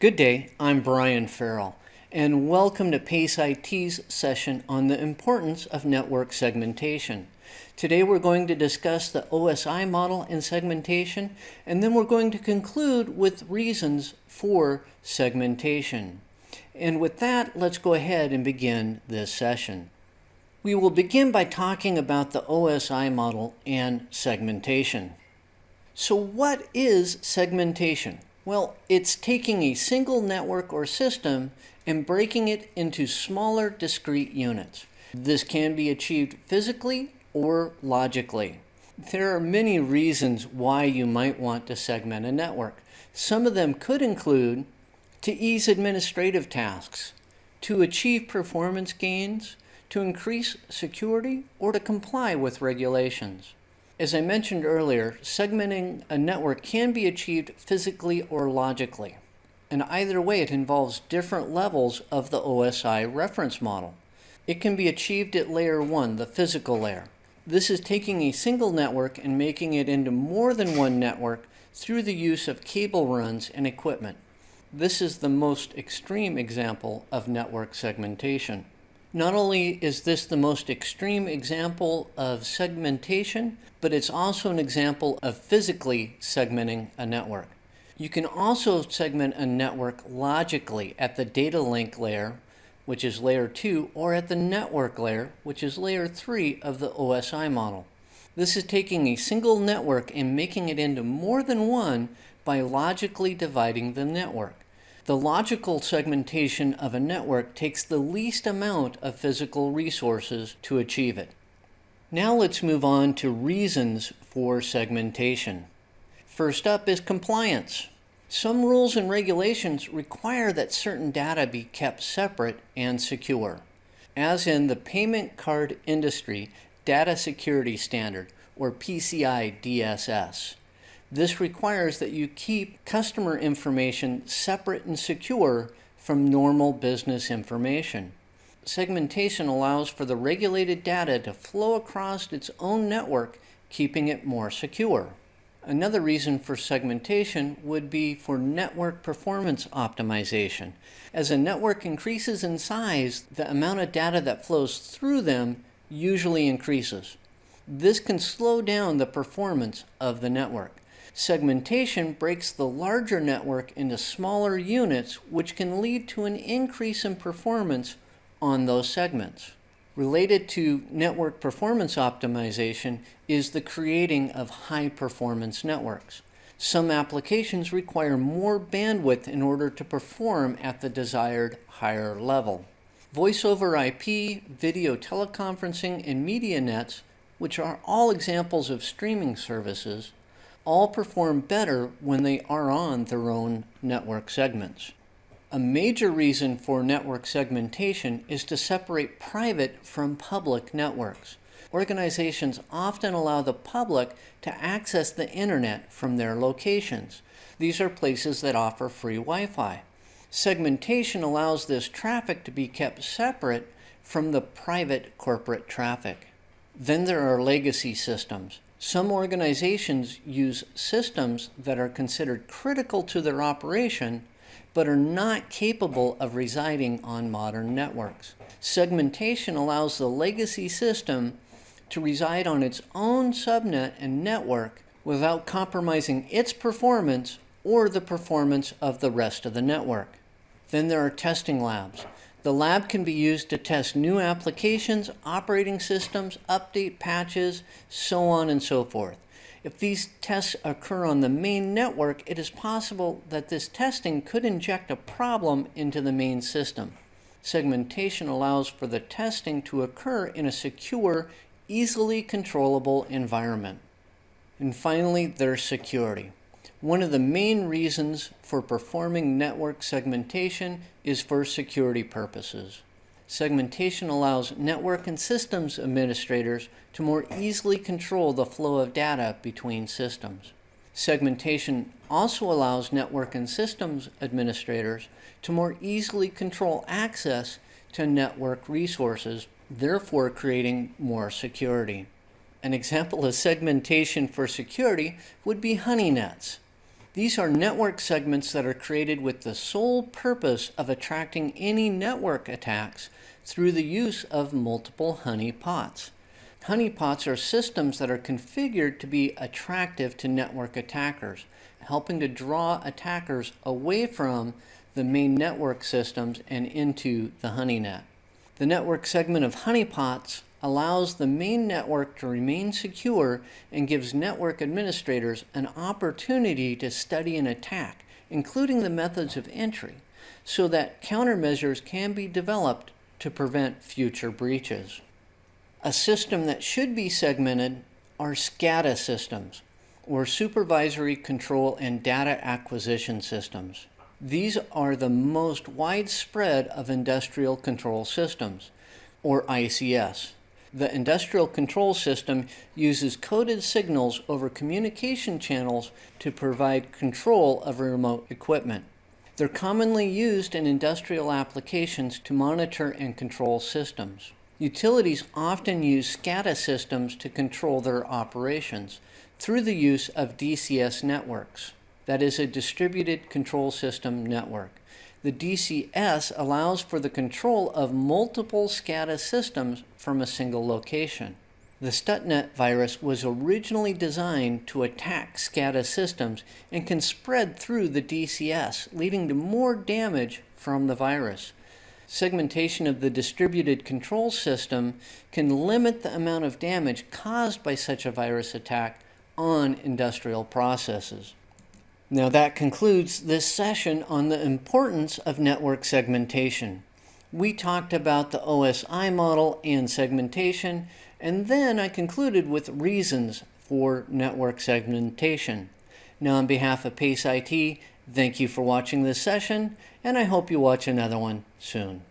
Good day, I'm Brian Farrell, and welcome to PACE IT's session on the importance of network segmentation. Today we're going to discuss the OSI model and segmentation, and then we're going to conclude with reasons for segmentation. And with that, let's go ahead and begin this session. We will begin by talking about the OSI model and segmentation. So what is segmentation? Well, it's taking a single network or system and breaking it into smaller discrete units. This can be achieved physically or logically. There are many reasons why you might want to segment a network. Some of them could include to ease administrative tasks, to achieve performance gains, to increase security, or to comply with regulations. As I mentioned earlier, segmenting a network can be achieved physically or logically. And either way, it involves different levels of the OSI reference model. It can be achieved at layer 1, the physical layer. This is taking a single network and making it into more than one network through the use of cable runs and equipment. This is the most extreme example of network segmentation. Not only is this the most extreme example of segmentation, but it's also an example of physically segmenting a network. You can also segment a network logically at the data link layer, which is layer 2, or at the network layer, which is layer 3 of the OSI model. This is taking a single network and making it into more than one by logically dividing the network. The logical segmentation of a network takes the least amount of physical resources to achieve it. Now let's move on to reasons for segmentation. First up is compliance. Some rules and regulations require that certain data be kept separate and secure, as in the Payment Card Industry Data Security Standard, or PCI DSS. This requires that you keep customer information separate and secure from normal business information. Segmentation allows for the regulated data to flow across its own network, keeping it more secure. Another reason for segmentation would be for network performance optimization. As a network increases in size, the amount of data that flows through them usually increases. This can slow down the performance of the network. Segmentation breaks the larger network into smaller units, which can lead to an increase in performance on those segments. Related to network performance optimization is the creating of high performance networks. Some applications require more bandwidth in order to perform at the desired higher level. Voice over IP, video teleconferencing, and media nets, which are all examples of streaming services, all perform better when they are on their own network segments. A major reason for network segmentation is to separate private from public networks. Organizations often allow the public to access the internet from their locations. These are places that offer free Wi-Fi. Segmentation allows this traffic to be kept separate from the private corporate traffic. Then there are legacy systems. Some organizations use systems that are considered critical to their operation but are not capable of residing on modern networks. Segmentation allows the legacy system to reside on its own subnet and network without compromising its performance or the performance of the rest of the network. Then there are testing labs. The lab can be used to test new applications, operating systems, update patches, so on and so forth. If these tests occur on the main network, it is possible that this testing could inject a problem into the main system. Segmentation allows for the testing to occur in a secure, easily controllable environment. And finally, there's security. One of the main reasons for performing network segmentation is for security purposes. Segmentation allows network and systems administrators to more easily control the flow of data between systems. Segmentation also allows network and systems administrators to more easily control access to network resources, therefore creating more security. An example of segmentation for security would be honey nets. These are network segments that are created with the sole purpose of attracting any network attacks through the use of multiple honeypots. Honeypots are systems that are configured to be attractive to network attackers, helping to draw attackers away from the main network systems and into the honey net. The network segment of honeypots allows the main network to remain secure and gives network administrators an opportunity to study an attack, including the methods of entry, so that countermeasures can be developed to prevent future breaches. A system that should be segmented are SCADA systems, or Supervisory Control and Data Acquisition Systems. These are the most widespread of industrial control systems, or ICS. The industrial control system uses coded signals over communication channels to provide control of remote equipment. They're commonly used in industrial applications to monitor and control systems. Utilities often use SCADA systems to control their operations through the use of DCS networks. That is a distributed control system network. The DCS allows for the control of multiple SCADA systems from a single location. The Stuxnet virus was originally designed to attack SCADA systems and can spread through the DCS, leading to more damage from the virus. Segmentation of the distributed control system can limit the amount of damage caused by such a virus attack on industrial processes. Now that concludes this session on the importance of network segmentation. We talked about the OSI model and segmentation, and then I concluded with reasons for network segmentation. Now on behalf of PACE IT, thank you for watching this session, and I hope you watch another one soon.